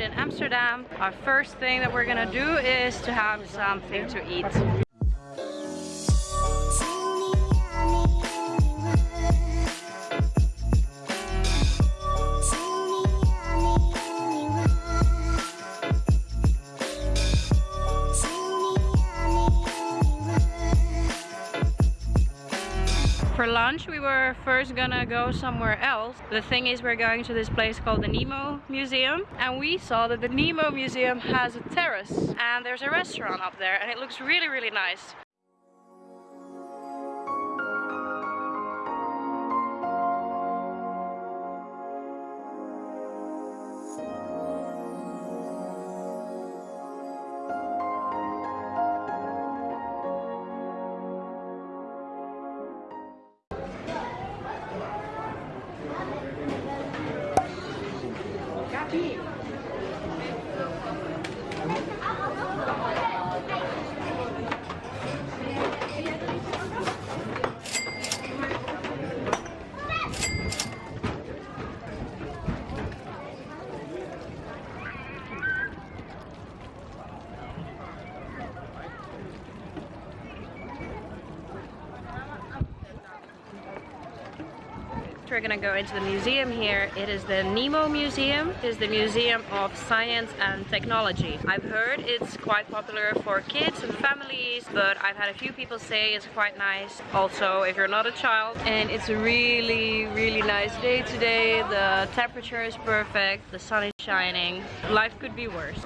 arrived in Amsterdam. Our first thing that we're gonna do is to have something to eat. Lunch we were first gonna go somewhere else. The thing is we're going to this place called the Nemo Museum and we saw that the Nemo Museum has a terrace and there's a restaurant up there and it looks really really nice. We're gonna go into the museum here. It is the Nemo Museum. It is the Museum of Science and Technology. I've heard it's quite popular for kids and families, but I've had a few people say it's quite nice. Also, if you're not a child. And it's a really, really nice day today. The temperature is perfect. The sun is shining. Life could be worse.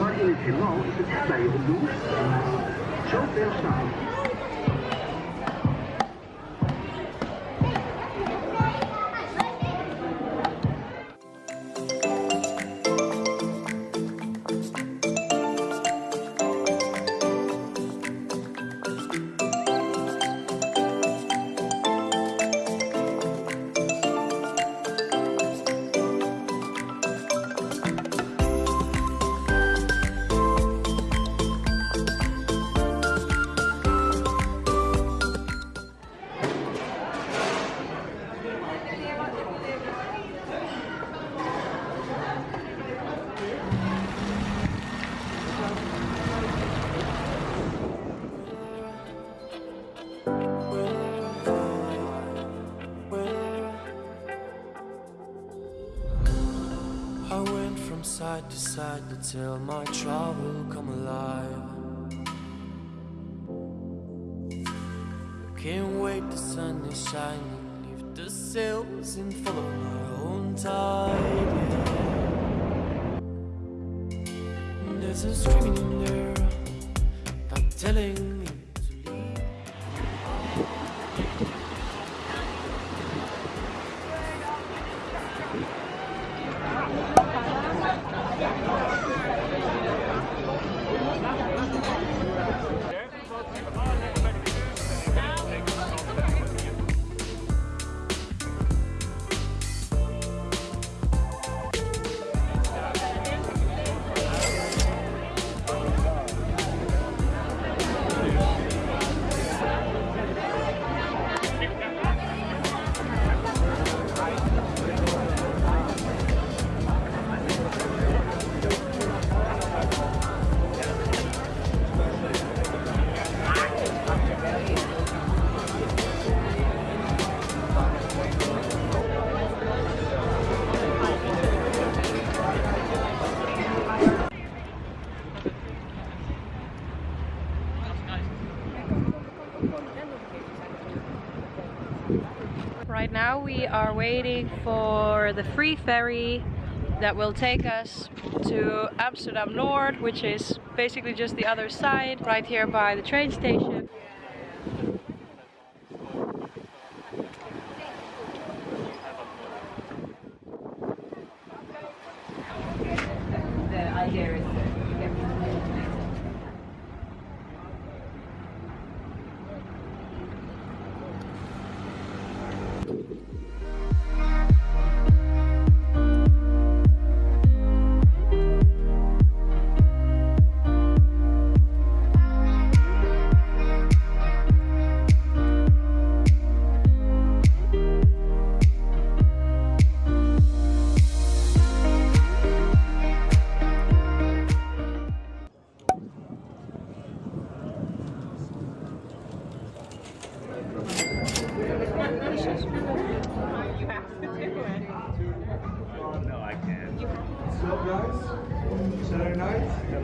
Maar in het heelal is het bij je doel. Zo ver staan side to side until my trouble come alive. Can't wait, the sun is shining Leave the sails and follow my own tide There's a screaming in there I'm telling now we are waiting for the free ferry that will take us to Amsterdam North, which is basically just the other side, right here by the train station. Side,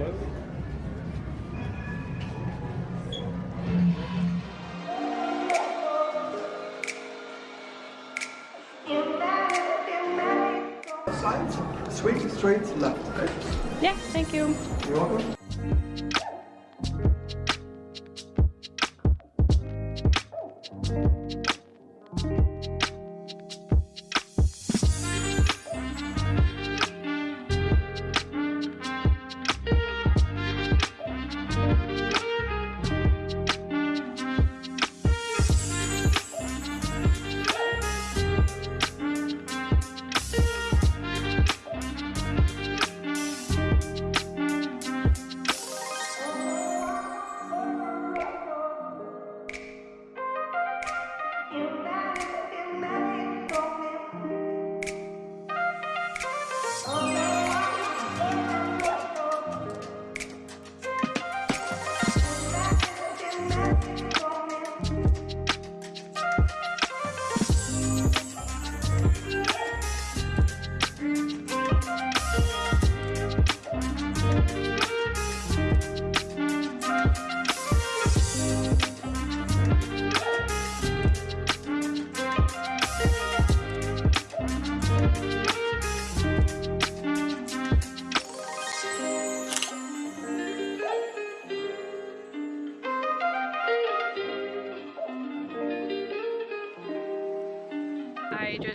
swing straight left. Okay? Yeah, thank you. You're welcome.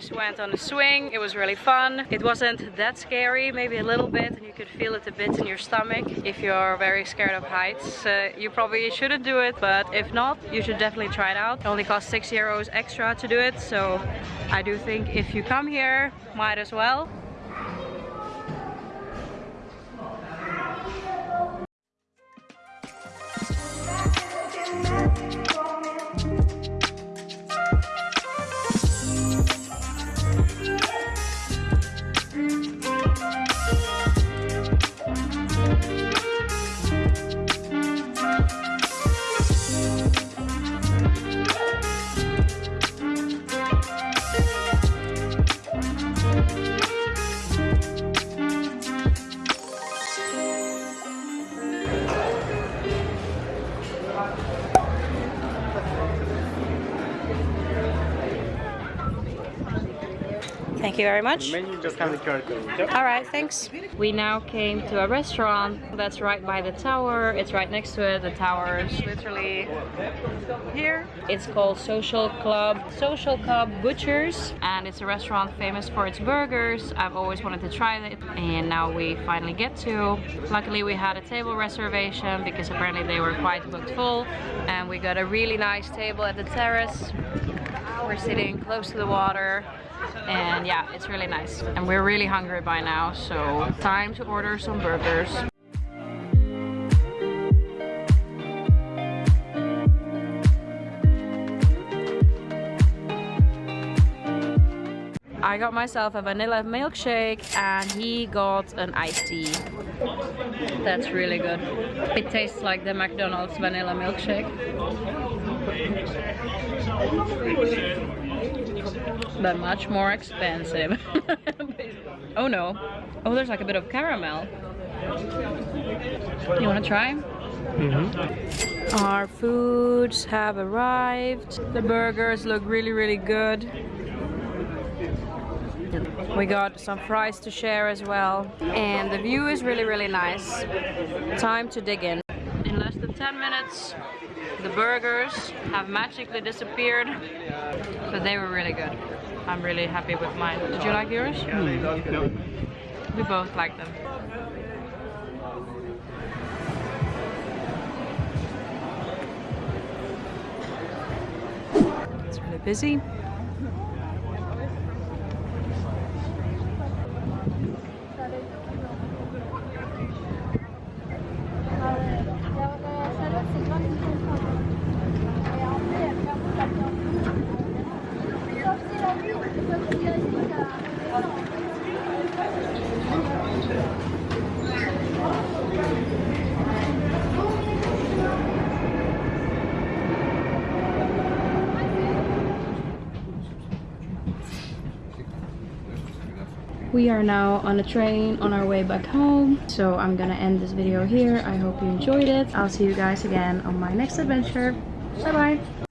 Just went on a swing, it was really fun. It wasn't that scary, maybe a little bit, and you could feel it a bit in your stomach. If you're very scared of heights, uh, you probably shouldn't do it, but if not, you should definitely try it out. It only costs 6 euros extra to do it, so I do think if you come here, might as well. Thank you very much. Menu just though. All right, thanks. We now came to a restaurant that's right by the tower. It's right next to it. The tower is literally here. It's called Social Club. Social Club Butchers. And it's a restaurant famous for its burgers. I've always wanted to try it. And now we finally get to. Luckily we had a table reservation because apparently they were quite booked full. And we got a really nice table at the terrace. We're sitting close to the water and yeah it's really nice and we're really hungry by now so time to order some burgers I got myself a vanilla milkshake and he got an iced tea. That's really good. It tastes like the McDonald's vanilla milkshake. But much more expensive. oh no. Oh, there's like a bit of caramel. You wanna try? Mm-hmm. Our foods have arrived. The burgers look really, really good. We got some fries to share as well. And the view is really, really nice. Time to dig in. In less than 10 minutes, the burgers have magically disappeared. But they were really good. I'm really happy with mine. Did you like yours? Hmm, we both like them. It's really busy. We are now on a train on our way back home. So I'm gonna end this video here. I hope you enjoyed it. I'll see you guys again on my next adventure. Bye bye.